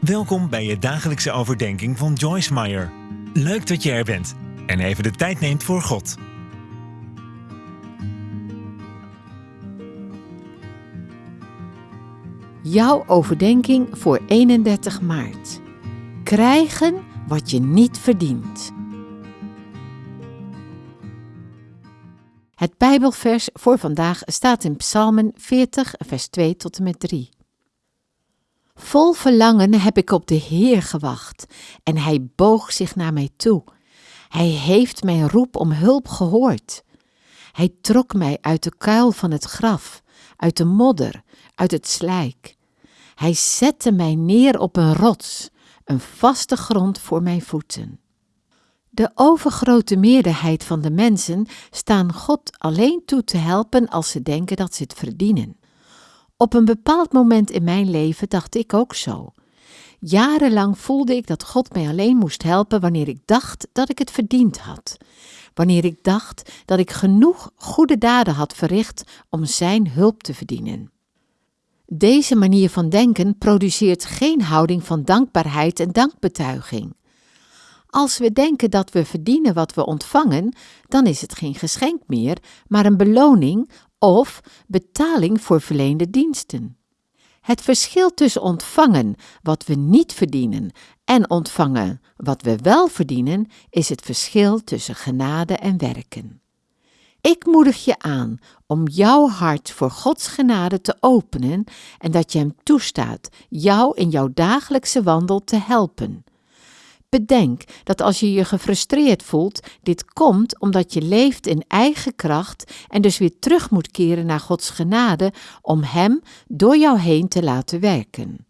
Welkom bij je dagelijkse overdenking van Joyce Meyer. Leuk dat je er bent en even de tijd neemt voor God. Jouw overdenking voor 31 maart. Krijgen wat je niet verdient. Het Bijbelvers voor vandaag staat in Psalmen 40, vers 2 tot en met 3. Vol verlangen heb ik op de Heer gewacht, en hij boog zich naar mij toe. Hij heeft mijn roep om hulp gehoord. Hij trok mij uit de kuil van het graf, uit de modder, uit het slijk. Hij zette mij neer op een rots, een vaste grond voor mijn voeten. De overgrote meerderheid van de mensen staan God alleen toe te helpen als ze denken dat ze het verdienen. Op een bepaald moment in mijn leven dacht ik ook zo. Jarenlang voelde ik dat God mij alleen moest helpen wanneer ik dacht dat ik het verdiend had. Wanneer ik dacht dat ik genoeg goede daden had verricht om Zijn hulp te verdienen. Deze manier van denken produceert geen houding van dankbaarheid en dankbetuiging. Als we denken dat we verdienen wat we ontvangen, dan is het geen geschenk meer, maar een beloning of betaling voor verleende diensten. Het verschil tussen ontvangen wat we niet verdienen en ontvangen wat we wel verdienen is het verschil tussen genade en werken. Ik moedig je aan om jouw hart voor Gods genade te openen en dat je Hem toestaat jou in jouw dagelijkse wandel te helpen. Bedenk dat als je je gefrustreerd voelt, dit komt omdat je leeft in eigen kracht en dus weer terug moet keren naar Gods genade om Hem door jou heen te laten werken.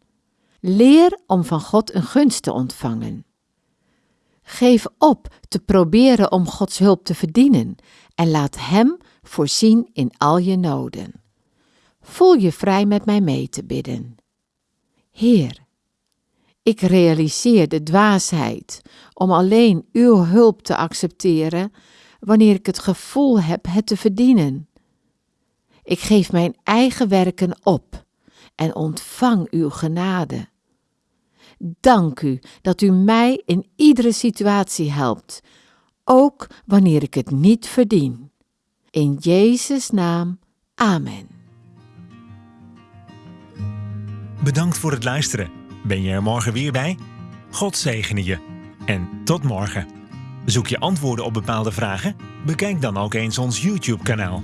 Leer om van God een gunst te ontvangen. Geef op te proberen om Gods hulp te verdienen en laat Hem voorzien in al je noden. Voel je vrij met mij mee te bidden. Heer, ik realiseer de dwaasheid om alleen uw hulp te accepteren wanneer ik het gevoel heb het te verdienen. Ik geef mijn eigen werken op en ontvang uw genade. Dank u dat u mij in iedere situatie helpt, ook wanneer ik het niet verdien. In Jezus' naam, Amen. Bedankt voor het luisteren. Ben je er morgen weer bij? God zegene je. En tot morgen. Zoek je antwoorden op bepaalde vragen? Bekijk dan ook eens ons YouTube-kanaal.